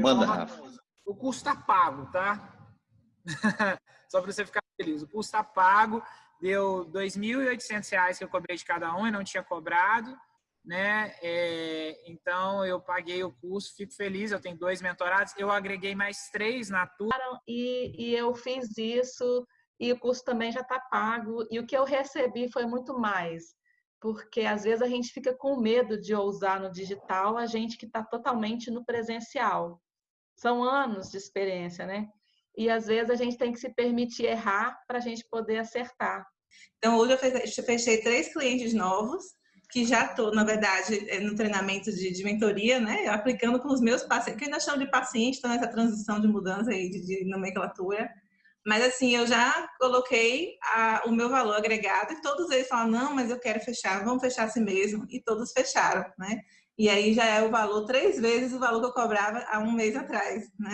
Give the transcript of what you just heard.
Manda, Rafa. O curso está pago, tá? Só para você ficar feliz. O curso está pago, deu R$ 2.800 que eu cobrei de cada um e não tinha cobrado, né? É, então eu paguei o curso, fico feliz. Eu tenho dois mentorados, eu agreguei mais três na turma. E, e eu fiz isso e o curso também já está pago. E o que eu recebi foi muito mais, porque às vezes a gente fica com medo de ousar no digital, a gente que está totalmente no presencial. São anos de experiência, né? E às vezes a gente tem que se permitir errar para a gente poder acertar. Então, hoje eu fechei três clientes novos, que já estou, na verdade, é, no treinamento de, de, mentoria, né? Aplicando com os meus pacientes, que ainda chamo de paciente, estão nessa transição de mudança aí de, de nomenclatura. Mas assim, eu já coloquei a, o meu valor agregado e todos eles falam, não, mas eu quero fechar, vamos fechar assim mesmo. E todos fecharam, né? E aí já é o valor três vezes o valor que eu cobrava há um mês atrás, né?